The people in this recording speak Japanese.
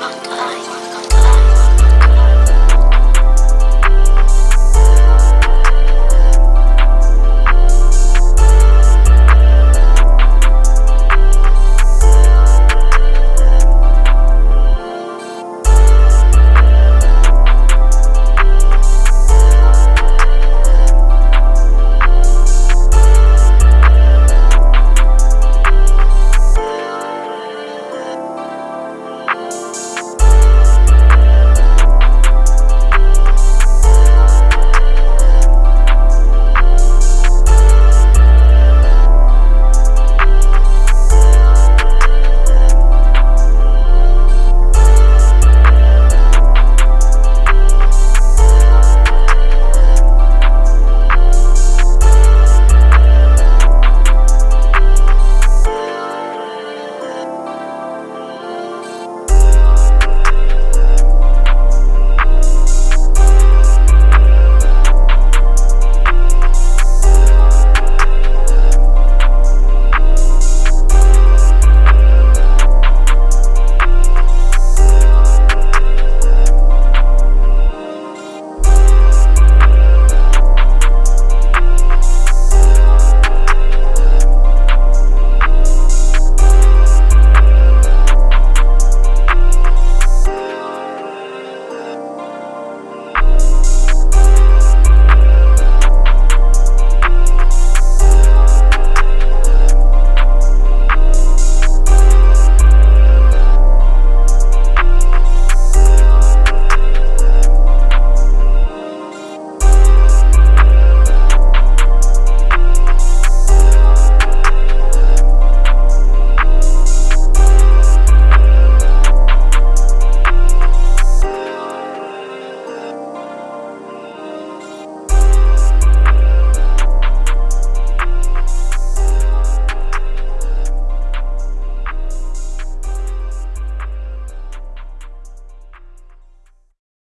は い